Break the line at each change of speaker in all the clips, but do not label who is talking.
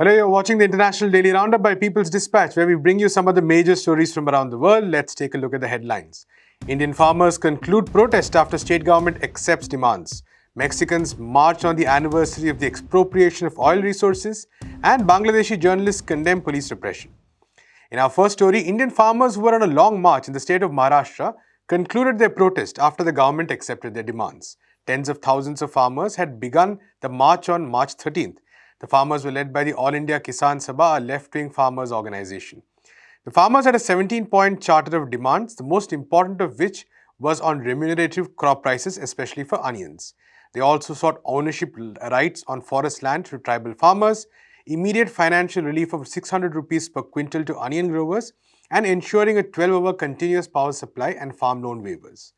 Hello, you're watching the International Daily Roundup by People's Dispatch, where we bring you some of the major stories from around the world. Let's take a look at the headlines. Indian farmers conclude protest after state government accepts demands. Mexicans march on the anniversary of the expropriation of oil resources, and Bangladeshi journalists condemn police repression. In our first story, Indian farmers who were on a long march in the state of Maharashtra concluded their protest after the government accepted their demands. Tens of thousands of farmers had begun the march on March 13th the farmers were led by the All India Kisan Sabha, a left-wing farmers organization. The farmers had a 17-point charter of demands, the most important of which was on remunerative crop prices, especially for onions. They also sought ownership rights on forest land to tribal farmers, immediate financial relief of 600 rupees per quintal to onion growers, and ensuring a 12-hour continuous power supply and farm loan waivers.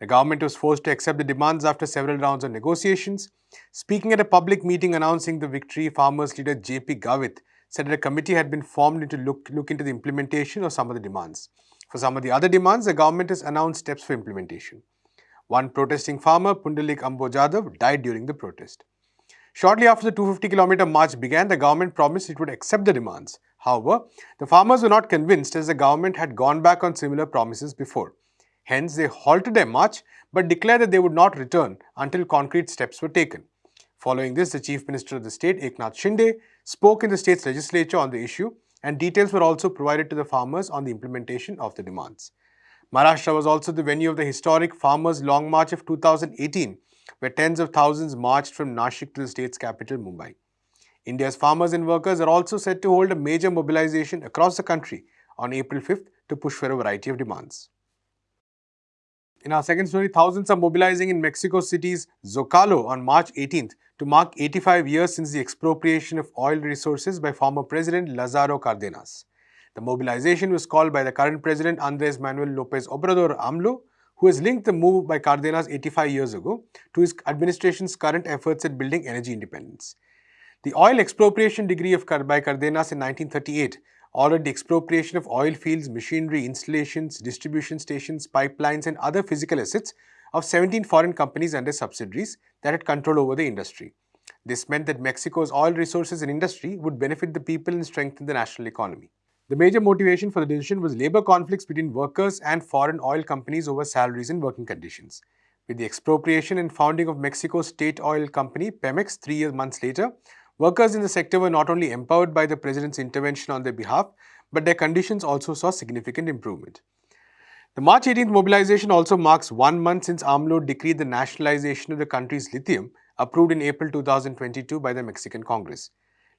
The government was forced to accept the demands after several rounds of negotiations. Speaking at a public meeting announcing the victory, farmers leader JP Gavit said that a committee had been formed to look, look into the implementation of some of the demands. For some of the other demands, the government has announced steps for implementation. One protesting farmer, Pundalik Ambo Jadhav, died during the protest. Shortly after the 250 kilometer march began, the government promised it would accept the demands. However, the farmers were not convinced as the government had gone back on similar promises before. Hence, they halted their march but declared that they would not return until concrete steps were taken. Following this, the Chief Minister of the state, Eknath Shinde, spoke in the state's legislature on the issue and details were also provided to the farmers on the implementation of the demands. Maharashtra was also the venue of the historic Farmers' Long March of 2018, where tens of thousands marched from Nashik to the state's capital, Mumbai. India's farmers and workers are also set to hold a major mobilization across the country on April 5th to push for a variety of demands. In our second story, thousands are mobilizing in Mexico City's Zocalo on March 18th to mark 85 years since the expropriation of oil resources by former President Lazaro Cardenas. The mobilization was called by the current President Andres Manuel Lopez Obrador AMLO, who has linked the move by Cardenas 85 years ago to his administration's current efforts at building energy independence. The oil expropriation decree of by Cardenas in 1938 ordered the expropriation of oil fields, machinery, installations, distribution stations, pipelines and other physical assets of 17 foreign companies and their subsidiaries that had control over the industry. This meant that Mexico's oil resources and industry would benefit the people and strengthen the national economy. The major motivation for the decision was labor conflicts between workers and foreign oil companies over salaries and working conditions. With the expropriation and founding of Mexico's state oil company, Pemex, three years months later, Workers in the sector were not only empowered by the president's intervention on their behalf, but their conditions also saw significant improvement. The March 18th mobilization also marks one month since AMLO decreed the nationalization of the country's lithium, approved in April 2022 by the Mexican Congress.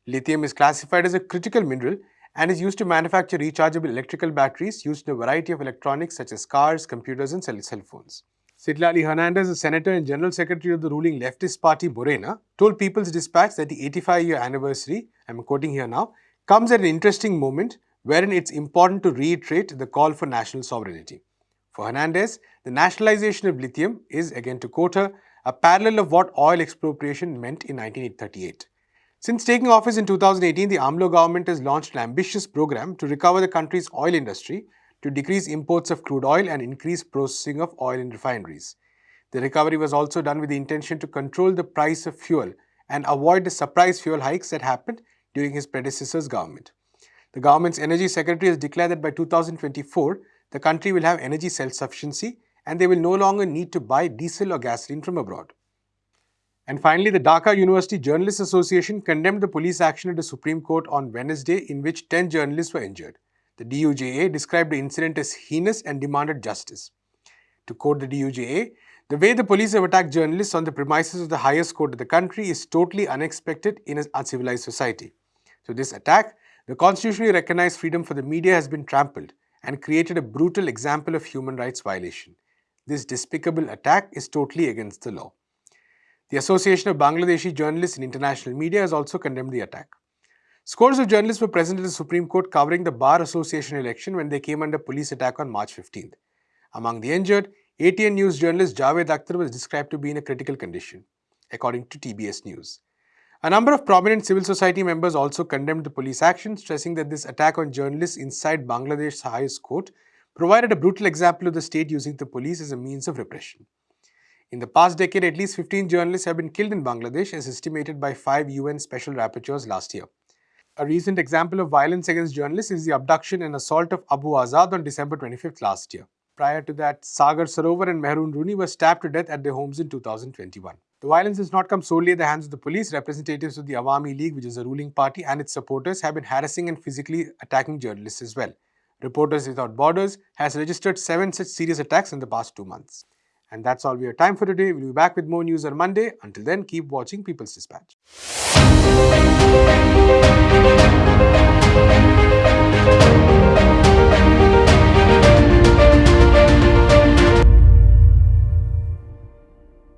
Lithium is classified as a critical mineral and is used to manufacture rechargeable electrical batteries used in a variety of electronics such as cars, computers and cell phones. Citlali Hernandez, a senator and general secretary of the ruling leftist party Morena, told People's Dispatch that the 85-year anniversary, I'm quoting here now, comes at an interesting moment wherein it's important to reiterate the call for national sovereignty. For Hernandez, the nationalization of lithium is, again to quote her, a parallel of what oil expropriation meant in 1938. Since taking office in 2018, the AMLO government has launched an ambitious program to recover the country's oil industry to decrease imports of crude oil and increase processing of oil in refineries. The recovery was also done with the intention to control the price of fuel and avoid the surprise fuel hikes that happened during his predecessor's government. The government's energy secretary has declared that by 2024, the country will have energy self-sufficiency and they will no longer need to buy diesel or gasoline from abroad. And finally, the Dhaka University Journalists Association condemned the police action at the Supreme Court on Wednesday in which 10 journalists were injured. The DUJA described the incident as heinous and demanded justice. To quote the DUJA, the way the police have attacked journalists on the premises of the highest court of the country is totally unexpected in an uncivilized society. So this attack, the constitutionally recognized freedom for the media has been trampled and created a brutal example of human rights violation. This despicable attack is totally against the law. The Association of Bangladeshi Journalists in International Media has also condemned the attack. Scores of journalists were present at the Supreme Court covering the Bar Association election when they came under police attack on March 15th. Among the injured, ATN News journalist Javed Akhtar was described to be in a critical condition, according to TBS News. A number of prominent civil society members also condemned the police action, stressing that this attack on journalists inside Bangladesh's highest court provided a brutal example of the state using the police as a means of repression. In the past decade, at least 15 journalists have been killed in Bangladesh as estimated by five UN special rapporteurs last year. A recent example of violence against journalists is the abduction and assault of Abu Azad on December 25th last year. Prior to that, Sagar Sarowar and Meherun Runi were stabbed to death at their homes in 2021. The violence has not come solely at the hands of the police. Representatives of the Awami League, which is a ruling party, and its supporters have been harassing and physically attacking journalists as well. Reporters Without Borders has registered seven such serious attacks in the past two months. And that's all we have time for today. We'll be back with more news on Monday. Until then, keep watching People's Dispatch.